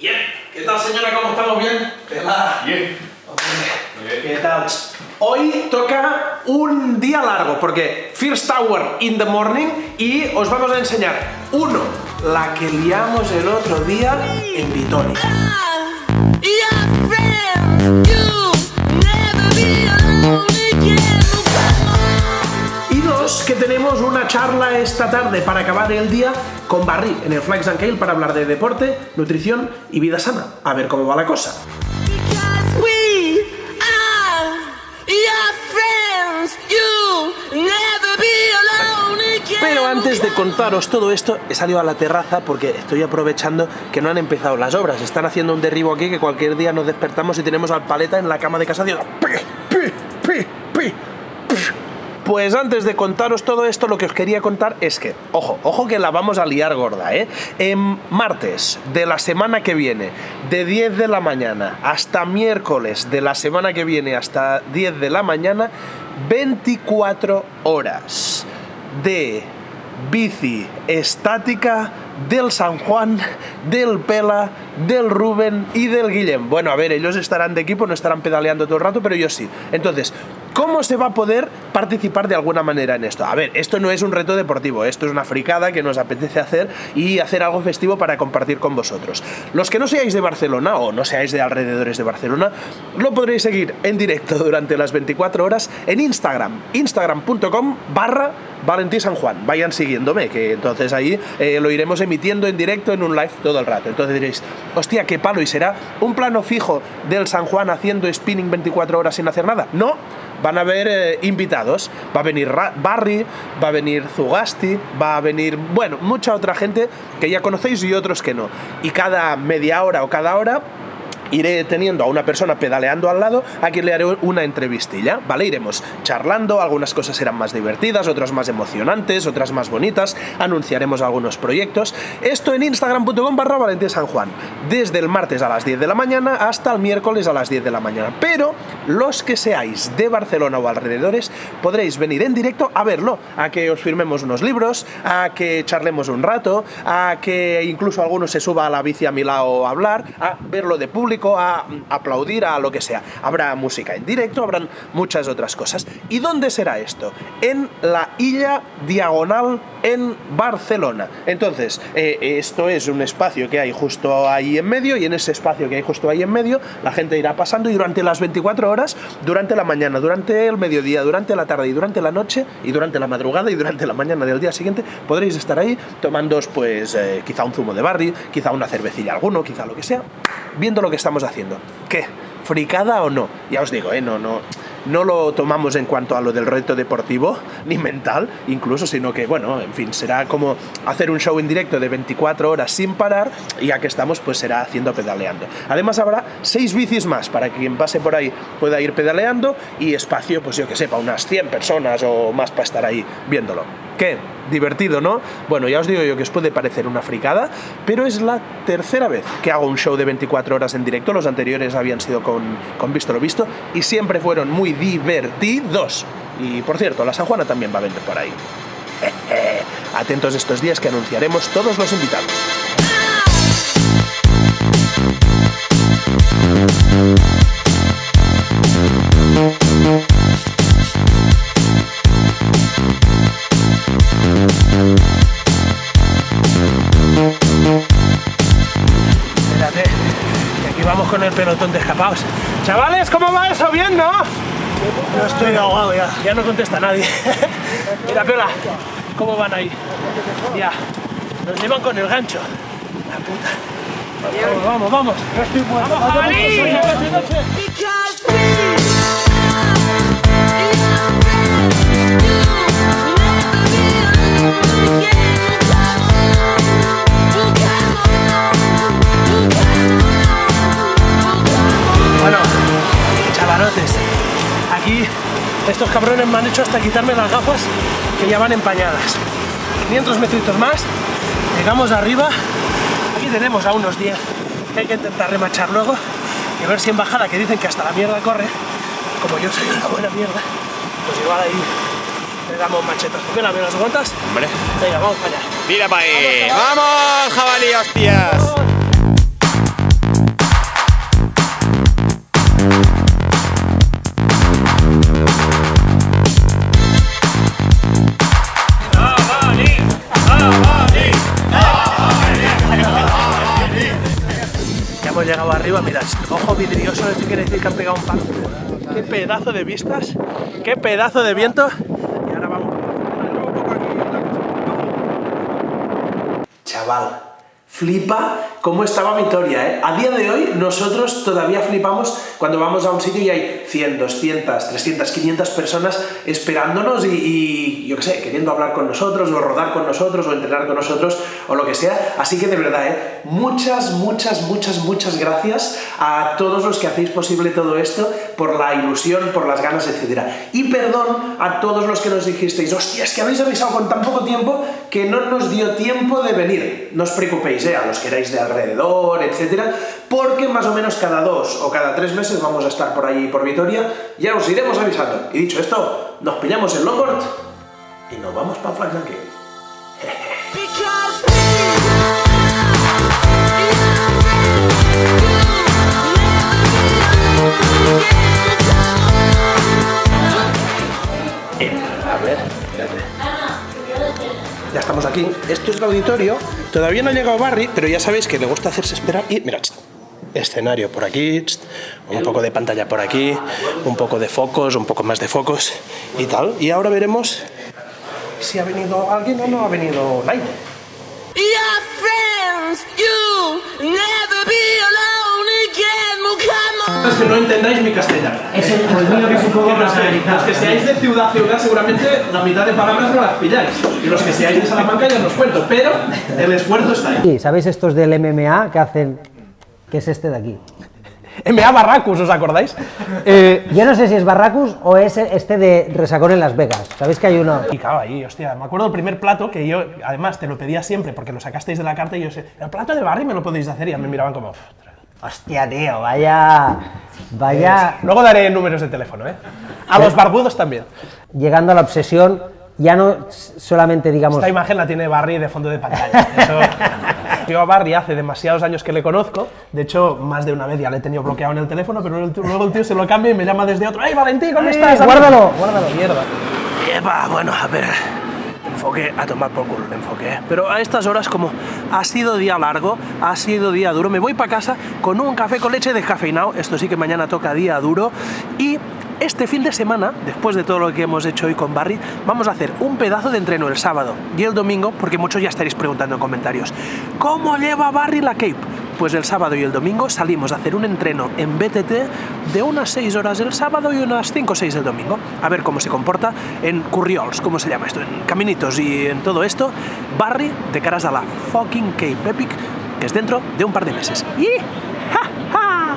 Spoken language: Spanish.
Bien. ¿Qué tal, señora? ¿Cómo estamos? ¿Bien? Pela. Bien. ¿Qué tal? Hoy toca un día largo porque First Tower in the morning y os vamos a enseñar, uno, la que liamos el otro día en Vitoria. Tenemos una charla esta tarde para acabar el día con Barry en el Flags and Kale para hablar de deporte, nutrición y vida sana. A ver cómo va la cosa. Pero antes de contaros todo esto, he salido a la terraza porque estoy aprovechando que no han empezado las obras. Están haciendo un derribo aquí que cualquier día nos despertamos y tenemos al paleta en la cama de casa haciendo Pues antes de contaros todo esto, lo que os quería contar es que, ojo, ojo que la vamos a liar gorda, ¿eh? En martes de la semana que viene, de 10 de la mañana hasta miércoles de la semana que viene hasta 10 de la mañana, 24 horas de bici estática del San Juan, del Pela, del Rubén y del Guillem. Bueno, a ver, ellos estarán de equipo, no estarán pedaleando todo el rato, pero yo sí. Entonces, ¿cómo se va a poder participar de alguna manera en esto? A ver, esto no es un reto deportivo, esto es una fricada que nos apetece hacer y hacer algo festivo para compartir con vosotros. Los que no seáis de Barcelona o no seáis de alrededores de Barcelona, lo podréis seguir en directo durante las 24 horas en Instagram, instagram.com barra Valentí. Vayan siguiéndome, que entonces ahí eh, lo iremos emitiendo en directo en un live todo el rato. Entonces diréis, hostia, qué palo, ¿y será un plano fijo del San Juan haciendo spinning 24 horas sin hacer nada? No, van a haber eh, invitados. Va a venir Barry, va a venir Zugasti, va a venir, bueno, mucha otra gente que ya conocéis y otros que no. Y cada media hora o cada hora iré teniendo a una persona pedaleando al lado a quien le haré una entrevistilla, ¿vale? Iremos charlando, algunas cosas serán más divertidas, otras más emocionantes, otras más bonitas, anunciaremos algunos proyectos. Esto en instagram.com barra San Juan, desde el martes a las 10 de la mañana hasta el miércoles a las 10 de la mañana. Pero los que seáis de Barcelona o alrededores podréis venir en directo a verlo, a que os firmemos unos libros, a que charlemos un rato, a que incluso alguno se suba a la bici a mi lado a hablar, a verlo de público, a mm, aplaudir, a lo que sea. Habrá música en directo, habrán muchas otras cosas. ¿Y dónde será esto? En la Illa Diagonal en Barcelona. Entonces, eh, esto es un espacio que hay justo ahí en medio y en ese espacio que hay justo ahí en medio la gente irá pasando y durante las 24 horas, durante la mañana, durante el mediodía, durante la tarde y durante la noche y durante la madrugada y durante la mañana del día siguiente podréis estar ahí tomándoos pues eh, quizá un zumo de barri, quizá una cervecilla alguno, quizá lo que sea, viendo lo que estamos haciendo. ¿Qué? ¿Fricada o no? Ya os digo, ¿eh? No, no, no lo tomamos en cuanto a lo del reto deportivo, ni mental, incluso, sino que, bueno, en fin, será como hacer un show en directo de 24 horas sin parar, y ya que estamos, pues será haciendo pedaleando. Además habrá seis bicis más para que quien pase por ahí pueda ir pedaleando y espacio, pues yo que sé, para unas 100 personas o más para estar ahí viéndolo. ¿Qué? Divertido, ¿no? Bueno, ya os digo yo que os puede parecer una fricada, pero es la tercera vez que hago un show de 24 horas en directo. Los anteriores habían sido con, con Visto lo Visto y siempre fueron muy divertidos. Y por cierto, la San Juana también va a venir por ahí. Atentos estos días que anunciaremos todos los invitados. Pelotón de escapados. Chavales, ¿cómo va eso? ¿Bien, no? Yo estoy ahogado ya. Ya no contesta nadie. Mira, Piola, ¿cómo van ahí? Ya, nos llevan con el gancho. La puta. Vamos, vamos, vamos. ¡Vamos, jabalí! Me han hecho hasta quitarme las gafas que ya van empañadas. 500 metritos más, llegamos arriba, aquí tenemos a unos 10 que hay que intentar remachar luego y a ver si en bajada, que dicen que hasta la mierda corre, como yo soy una buena mierda, pues igual ahí le damos machetas. ¿Por qué me las? Hombre. Venga, vamos para allá. Mira para ahí. ¡Vamos, jabalí, hostias! Arriba, mirad, ojo vidrioso, esto quiere decir que han pegado un palo. Qué pedazo de vistas, qué pedazo de viento. Y ahora vamos. Chaval, flipa cómo estaba Vitoria, ¿eh? A día de hoy nosotros todavía flipamos cuando vamos a un sitio y hay 100, 200, 300, 500 personas esperándonos y, yo qué sé, queriendo hablar con nosotros o rodar con nosotros o entrenar con nosotros o lo que sea. Así que de verdad, ¿eh? Muchas, muchas, muchas, muchas gracias a todos los que hacéis posible todo esto por la ilusión, por las ganas, etc. Y perdón a todos los que nos dijisteis, hostia, es que habéis avisado con tan poco tiempo que no nos dio tiempo de venir. No os preocupéis, ¿eh? a los que de alrededor, etcétera, porque más o menos cada dos o cada tres meses vamos a estar por ahí por Vitoria, ya os iremos avisando. Y dicho esto, nos pillamos el longboard y nos vamos para Flag Esto es el auditorio. Todavía no ha llegado Barry, pero ya sabéis que le gusta hacerse esperar. Y mira, escenario por aquí, un poco de pantalla por aquí, un poco de focos, un poco más de focos y tal. Y ahora veremos si ha venido alguien o no ha venido nadie. Your friends, you never be alone again. Well, come on. Es que no entendáis mi castellano. Es el, el mío que es un poco Los que, los que seáis de ciudad ciudad seguramente la mitad de palabras no las pilláis. Y los que seáis de Salamanca ya os cuento, pero el esfuerzo está ahí. Sí, ¿Sabéis estos del MMA que hacen? que es este de aquí? MA Barracus, ¿os acordáis? Eh, yo no sé si es Barracus o es este de Resacón en Las Vegas. ¿Sabéis que hay uno? Y claro, ahí, hostia, me acuerdo del primer plato que yo, además, te lo pedía siempre porque lo sacasteis de la carta y yo sé, el plato de Barry me lo podéis hacer y ya me miraban como... "Uf, Hostia, tío, vaya. Vaya. Luego daré números de teléfono, ¿eh? A los barbudos también. Llegando a la obsesión, ya no solamente digamos. Esta imagen la tiene Barry de fondo de pantalla. Eso... Yo a Barry hace demasiados años que le conozco, de hecho, más de una vez ya le he tenido bloqueado en el teléfono, pero el tío- luego el tío se lo cambia y me llama desde otro. ¡Ey, Valentín, ¿cómo ¡Eh, estás? guárdalo, guárdalo! Mierda. Epa, bueno, a ver. Enfoque a tomar por culo, enfoque. ¿eh? Pero a estas horas, como ha sido día largo, ha sido día duro, me voy para casa con un café con leche descafeinado. Esto sí que mañana toca día duro. Y este fin de semana, después de todo lo que hemos hecho hoy con Barry, vamos a hacer un pedazo de entreno el sábado y el domingo, porque muchos ya estaréis preguntando en comentarios, ¿cómo lleva Barry la Cape? Pues el sábado y el domingo salimos a hacer un entreno en BTT de unas 6 horas el sábado y unas 5 o 6 el domingo. A ver cómo se comporta en Curriols, ¿cómo se llama esto? En caminitos y en todo esto. Barry de caras a la fucking Cape Epic, que es dentro de un par de meses. ¡Y! ¡Ja, ja!